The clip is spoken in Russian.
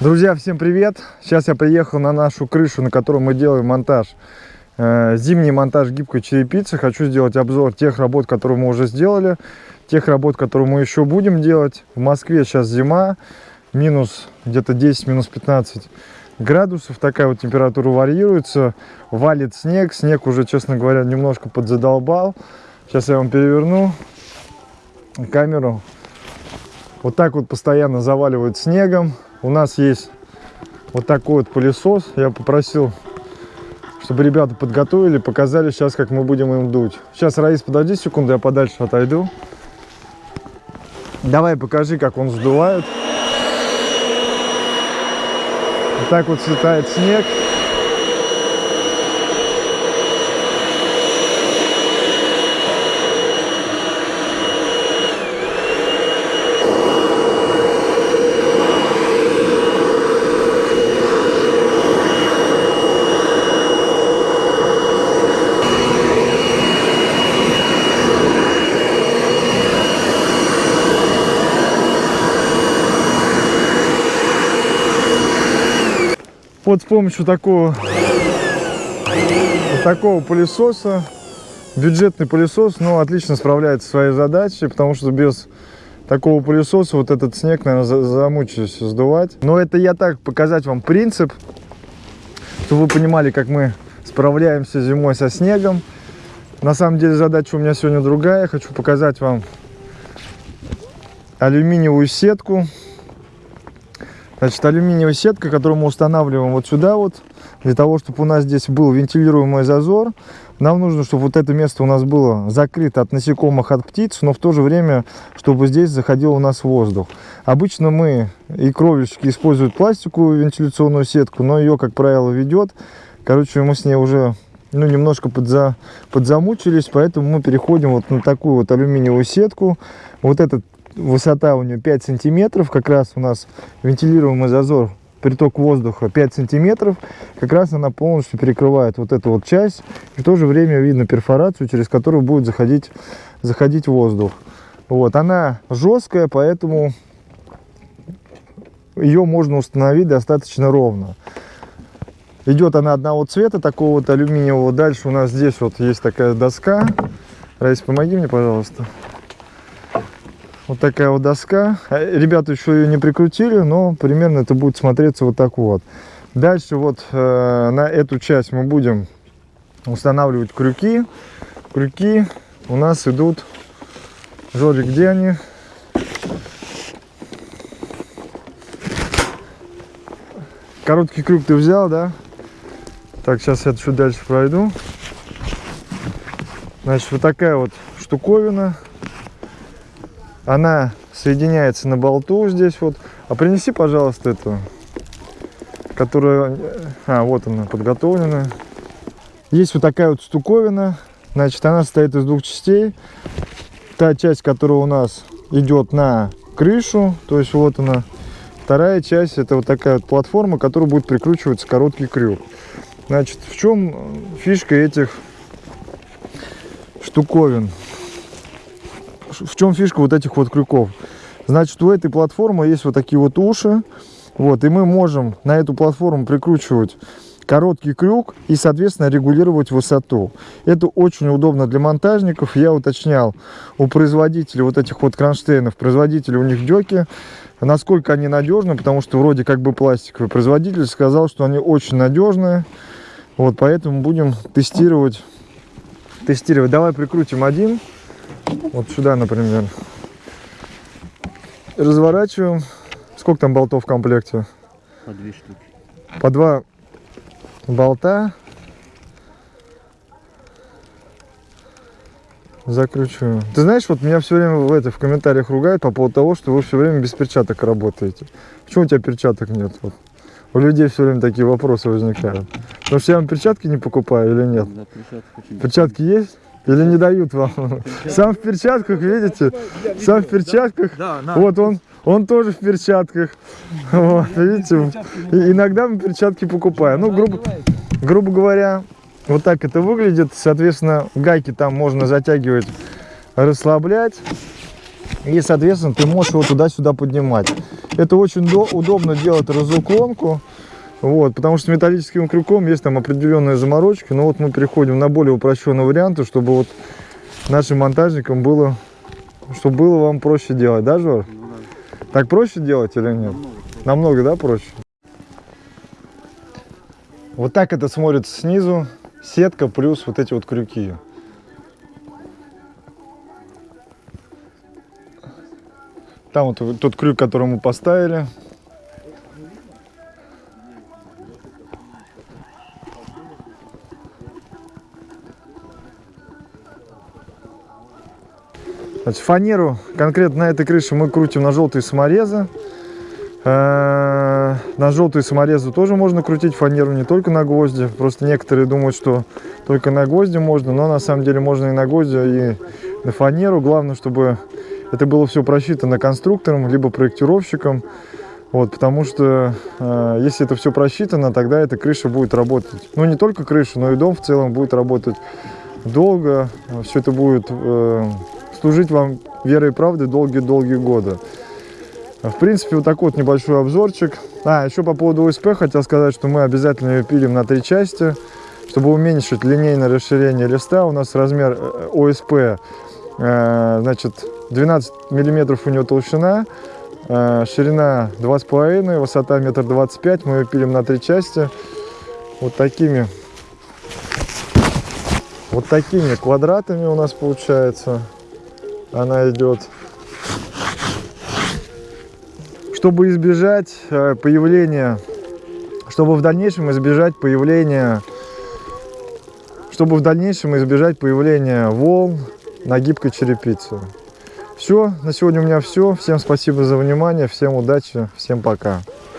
Друзья, всем привет! Сейчас я приехал на нашу крышу, на которой мы делаем монтаж. Э, зимний монтаж гибкой черепицы. Хочу сделать обзор тех работ, которые мы уже сделали, тех работ, которые мы еще будем делать. В Москве сейчас зима, минус где-то 10, минус 15 градусов. Такая вот температура варьируется. Валит снег. Снег уже, честно говоря, немножко подзадолбал. Сейчас я вам переверну камеру. Вот так вот постоянно заваливает снегом. У нас есть вот такой вот пылесос. Я попросил, чтобы ребята подготовили, показали сейчас, как мы будем им дуть. Сейчас, Раис, подожди секунду, я подальше отойду. Давай покажи, как он сдувает. Вот так вот слетает снег. Вот с помощью такого, вот такого пылесоса, бюджетный пылесос, но отлично справляется своей задачей, потому что без такого пылесоса вот этот снег, наверное, замучаюсь сдувать. Но это я так показать вам принцип, чтобы вы понимали, как мы справляемся зимой со снегом. На самом деле задача у меня сегодня другая. Я хочу показать вам алюминиевую сетку Значит, алюминиевая сетка, которую мы устанавливаем вот сюда вот, для того, чтобы у нас здесь был вентилируемый зазор. Нам нужно, чтобы вот это место у нас было закрыто от насекомых, от птиц, но в то же время, чтобы здесь заходил у нас воздух. Обычно мы и кровельщики используют пластиковую вентиляционную сетку, но ее, как правило, ведет. Короче, мы с ней уже ну, немножко подза, подзамучились, поэтому мы переходим вот на такую вот алюминиевую сетку. Вот этот высота у нее 5 сантиметров, как раз у нас вентилируемый зазор, приток воздуха 5 сантиметров, как раз она полностью перекрывает вот эту вот часть, и в то же время видно перфорацию, через которую будет заходить, заходить воздух. Вот, она жесткая, поэтому ее можно установить достаточно ровно. Идет она одного цвета, такого вот алюминиевого. Дальше у нас здесь вот есть такая доска. Раис, помоги мне, пожалуйста. Вот такая вот доска. А, ребята еще ее не прикрутили, но примерно это будет смотреться вот так вот. Дальше вот э, на эту часть мы будем устанавливать крюки. Крюки у нас идут... Жорик, где они? Короткий крюк ты взял, да? Так, сейчас я чуть дальше пройду. Значит, вот такая вот штуковина она соединяется на болту здесь вот. А принеси, пожалуйста, эту, которая... А, вот она, подготовленная. Есть вот такая вот штуковина. Значит, она состоит из двух частей. Та часть, которая у нас идет на крышу, то есть вот она. Вторая часть, это вот такая вот платформа, к будет прикручиваться короткий крюк. Значит, в чем фишка этих штуковин? В чем фишка вот этих вот крюков? Значит, у этой платформы есть вот такие вот уши. Вот, и мы можем на эту платформу прикручивать короткий крюк и, соответственно, регулировать высоту. Это очень удобно для монтажников. Я уточнял у производителей вот этих вот кронштейнов, производители у них деки, насколько они надежны, потому что вроде как бы пластиковый. Производитель сказал, что они очень надежные. Вот, поэтому будем тестировать. Тестировать. Давай прикрутим один. Вот сюда, например. Разворачиваем. Сколько там болтов в комплекте? По две штуки. По два болта. Закручиваем. Ты знаешь, вот меня все время в, это, в комментариях ругают по поводу того, что вы все время без перчаток работаете. Почему у тебя перчаток нет? Вот. У людей все время такие вопросы возникают. Потому что я вам перчатки не покупаю или нет? Да, перчатки, перчатки есть? Или не дают вам? Сам в перчатках, видите? Сам в перчатках. Вот он, он тоже в перчатках. Вот, видите? Иногда мы перчатки покупаем. Ну, грубо, грубо говоря, вот так это выглядит. Соответственно, гайки там можно затягивать, расслаблять. И, соответственно, ты можешь его туда-сюда поднимать. Это очень до- удобно делать разуклонку. Вот, потому что металлическим крюком есть там определенные заморочки. Но вот мы переходим на более упрощенные варианты, чтобы вот нашим монтажникам было, чтобы было вам проще делать, да, Жор? Так проще делать или нет? Намного, да, проще? Вот так это смотрится снизу. Сетка плюс вот эти вот крюки. Там вот тот крюк, который мы поставили. Значит, фанеру конкретно на этой крыше мы крутим на желтые саморезы. Э, На желтые саморезы тоже можно крутить фанеру, не только на гвозди. Просто некоторые думают, что только на гвозди можно, но на самом деле можно и на гвозди, и на фанеру. Главное, чтобы это было все просчитано конструктором, либо проектировщиком. Вот, потому что э, если это все просчитано, тогда эта крыша будет работать. Ну, не только крыша, но и дом в целом будет работать долго. Все это будет э, служить вам верой и правдой долгие-долгие годы. В принципе, вот такой вот небольшой обзорчик. А, еще по поводу ОСП хотел сказать, что мы обязательно ее пилим на три части, чтобы уменьшить линейное расширение листа. У нас размер э, ОСП, э, значит, 12 миллиметров у него толщина, э, ширина 2,5, высота метр двадцать пять. Мы ее пилим на три части. Вот такими, вот такими квадратами у нас получается. Она идет чтобы избежать э, появления, чтобы в дальнейшем избежать появления, чтобы в дальнейшем избежать появления волн на гибкой черепице. Все, на сегодня у меня все. Всем спасибо за внимание, всем удачи, всем пока.